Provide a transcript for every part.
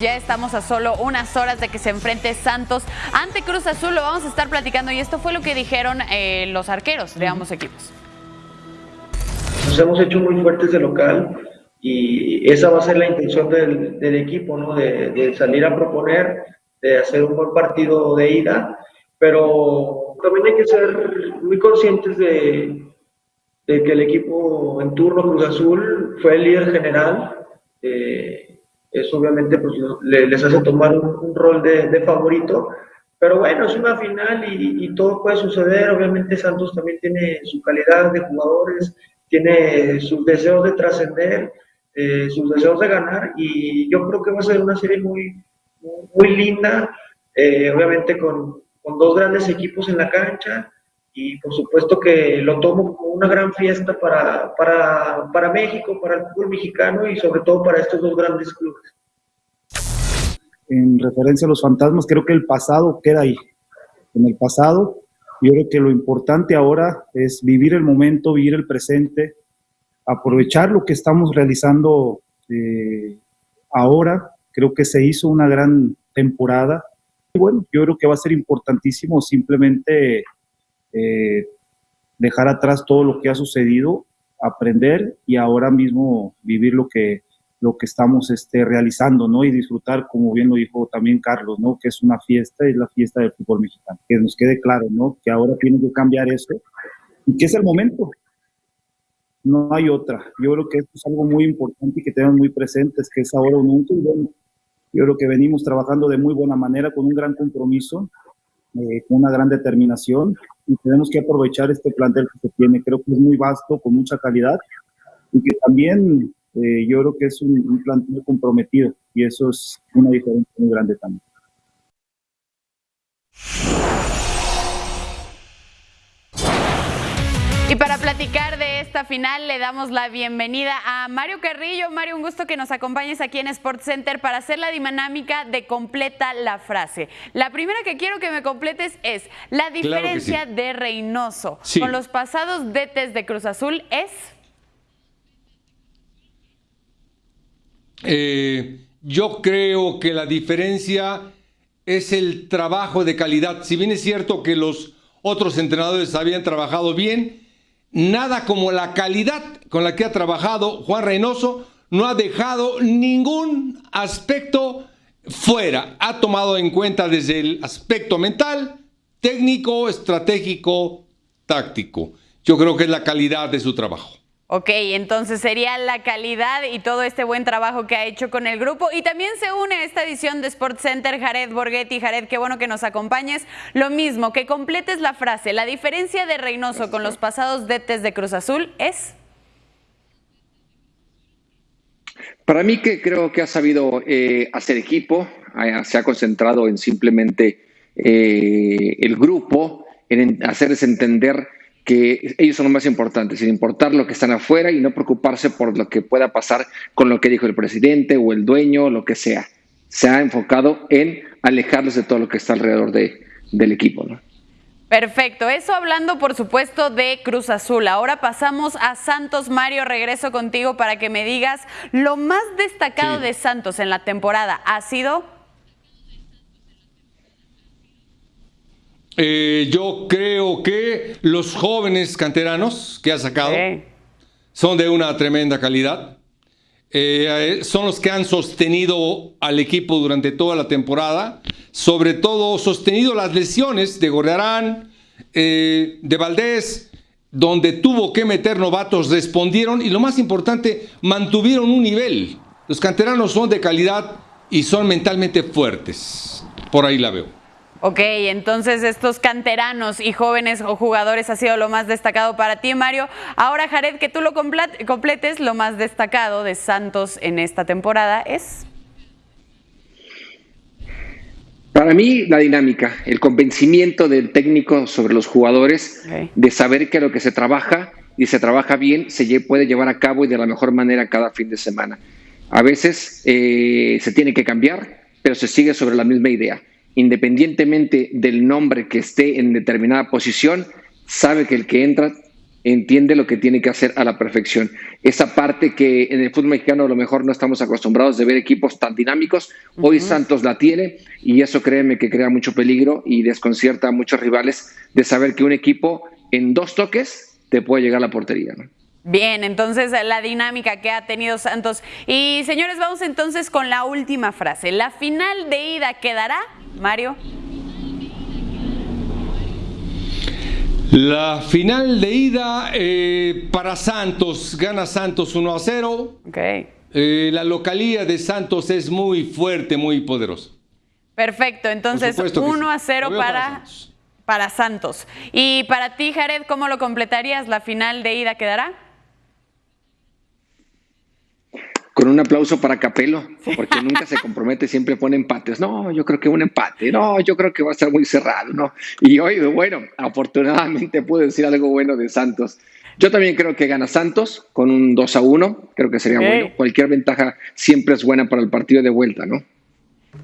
Ya estamos a solo unas horas de que se enfrente Santos ante Cruz Azul. Lo vamos a estar platicando y esto fue lo que dijeron eh, los arqueros de ambos equipos. Nos hemos hecho muy fuertes de local y esa va a ser la intención del, equipo, ¿no? De, salir a proponer, de hacer un buen partido de ida, pero también hay que ser muy conscientes de, que el equipo en turno Cruz Azul fue el líder general. Eh, eso obviamente pues, les hace tomar un, rol de, favorito. Pero bueno, es una final y, todo puede suceder. Obviamente Santos también tiene su calidad de jugadores, tiene sus deseos de trascender, eh, sus deseos de ganar y yo creo que va a ser una serie muy, muy linda, eh, obviamente con, con dos grandes equipos en la cancha y por supuesto que lo tomo como una gran fiesta para, para, para México, para el fútbol mexicano y sobre todo para estos dos grandes clubes. En referencia a los fantasmas, creo que el pasado queda ahí. En el pasado, yo creo que lo importante ahora es vivir el momento, vivir el presente, aprovechar lo que estamos realizando eh, ahora. Creo que se hizo una gran temporada. Y bueno, yo creo que va a ser importantísimo simplemente eh, dejar atrás todo lo que ha sucedido, aprender y ahora mismo vivir lo que, lo que estamos este, realizando, ¿no? Y disfrutar, como bien lo dijo también Carlos, ¿no? Que es una fiesta, es la fiesta del fútbol mexicano. Que nos quede claro, ¿no? Que ahora tiene que cambiar eso y que es el momento. No hay otra. Yo creo que es algo muy importante y que tenemos muy presentes, que es ahora un nunca. yo creo que venimos trabajando de muy buena manera, con un gran compromiso, eh, con una gran determinación y tenemos que aprovechar este plantel que se tiene. Creo que es muy vasto, con mucha calidad y que también eh, yo creo que es un, un plantel comprometido y eso es una diferencia muy grande también. Y para platicar de esta final le damos la bienvenida a Mario Carrillo. Mario, un gusto que nos acompañes aquí en Sports Center para hacer la dinámica de completa la frase. La primera que quiero que me completes es la diferencia de Reynoso con los pasados DTs de Cruz Azul es... Eh, yo creo que la diferencia es el trabajo de calidad. Si bien es cierto que los otros entrenadores habían trabajado bien, nada como la calidad con la que ha trabajado Juan Reynoso, no ha dejado ningún aspecto fuera. Ha tomado en cuenta desde el aspecto mental, técnico, estratégico, táctico. Yo creo que es la calidad de su trabajo. Ok, entonces sería la calidad y todo este buen trabajo que ha hecho con el grupo. Y también se une a esta edición de Sports Center Jared Borghetti. Jared, qué bueno que nos acompañes. Lo mismo, que completes la frase. La diferencia de Reynoso con los pasados detes de Cruz Azul es... Para mí que creo que ha sabido eh, hacer equipo, se ha concentrado en simplemente eh, el grupo, en hacerles entender que ellos son los más importantes, sin importar lo que están afuera y no preocuparse por lo que pueda pasar con lo que dijo el presidente o el dueño o lo que sea. Se ha enfocado en alejarlos de todo lo que está alrededor de, del equipo. ¿no? Perfecto, eso hablando por supuesto de Cruz Azul. Ahora pasamos a Santos. Mario, regreso contigo para que me digas lo más destacado de Santos en la temporada. ¿Ha sido? Eh, yo creo que los jóvenes canteranos que ha sacado son de una tremenda calidad. Eh, son los que han sostenido al equipo durante toda la temporada, sobre todo sostenido las lesiones de Gorriarán, eh, de Valdés, donde tuvo que meter novatos, respondieron y lo más importante, mantuvieron un nivel. Los canteranos son de calidad y son mentalmente fuertes. Por ahí la veo. Ok, entonces estos canteranos y jóvenes o jugadores ha sido lo más destacado para ti, Mario. Ahora, Jared, que tú lo completes, lo más destacado de Santos en esta temporada es... Para mí, la dinámica, el convencimiento del técnico sobre los jugadores, de saber que lo que se trabaja y se trabaja bien se puede llevar a cabo y de la mejor manera cada fin de semana. A veces eh, se tiene que cambiar, pero se sigue sobre la misma idea independientemente del nombre que esté en determinada posición, sabe que el que entra entiende lo que tiene que hacer a la perfección. Esa parte que en el fútbol mexicano a lo mejor no estamos acostumbrados de ver equipos tan dinámicos, hoy Santos la tiene y eso créeme que crea mucho peligro y desconcierta a muchos rivales de saber que un equipo en dos toques te puede llegar a la portería. Bien, entonces la dinámica que ha tenido Santos. Y señores, vamos entonces con la última frase. ¿La final de ida quedará, Mario? La final de ida eh, para Santos, gana Santos 1 a 0. Okay. Eh, la localía de Santos es muy fuerte, muy poderosa. Perfecto, entonces 1 a 0 para, para Santos. Y para ti, Jared, ¿cómo lo completarías? ¿La final de ida quedará? Con un aplauso para Capelo, porque nunca se compromete, siempre pone empates. No, yo creo que un empate, no, yo creo que va a estar muy cerrado, ¿no? Y hoy, bueno, afortunadamente puedo decir algo bueno de Santos. Yo también creo que gana Santos con un 2 a 1, creo que sería bueno. Cualquier ventaja siempre es buena para el partido de vuelta, ¿no?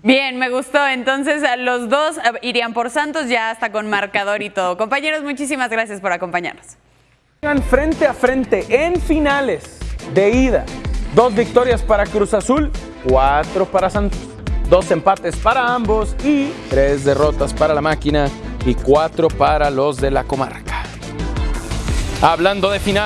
Bien, me gustó. Entonces, los dos irían por Santos ya hasta con marcador y todo. Compañeros, muchísimas gracias por acompañarnos. Frente a frente en finales de ida Dos victorias para Cruz Azul, cuatro para Santos. Dos empates para ambos y tres derrotas para la máquina y cuatro para los de la comarca. Hablando de final.